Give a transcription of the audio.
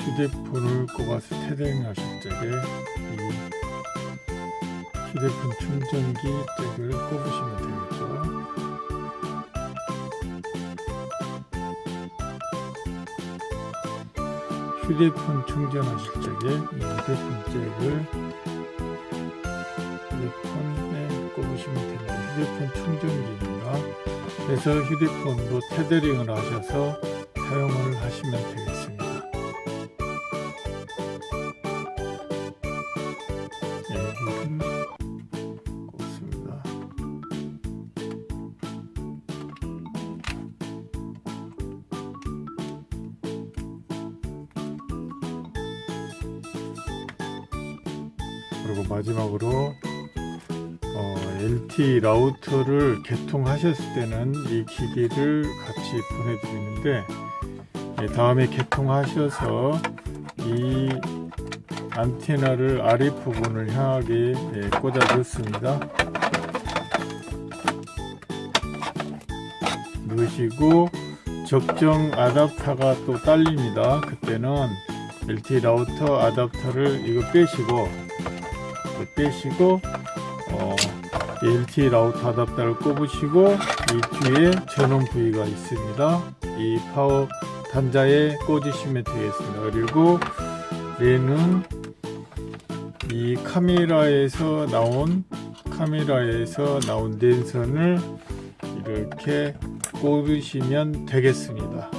휴대폰을 꼽아서 테더링 하실 적에 이 휴대폰 충전기 잭을 꼽으시면 되겠죠. 휴대폰 충전하실 적에 이 휴대폰 잭을 휴대폰에 꼽으시면 됩니다. 휴대폰 충전기입니다. 그래서 휴대폰으로 테더링을 하셔서 사용을 하시면 되겠습니다. 꼽습니다. 그리고 마지막으로 어, LT 라우터를 개통하셨을 때는 이 기기를 같이 보내드리는데 예, 다음에 개통하셔서 이 안테나를 아래 부분을 향하게 예, 꽂아줬습니다. 넣으시고 적정 아답터가 또 딸립니다. 그때는 LT 라우터 아답터를 이거 빼시고 빼시고 어, LT 라우터 아답터를 꼽으시고 이 뒤에 전원 부위가 있습니다. 이 파워 단자에 꽂으시면 되겠습니다. 그리고 얘는 이 카메라에서 나온 카메라에서 나온 랜선을 이렇게 꽂으시면 되겠습니다.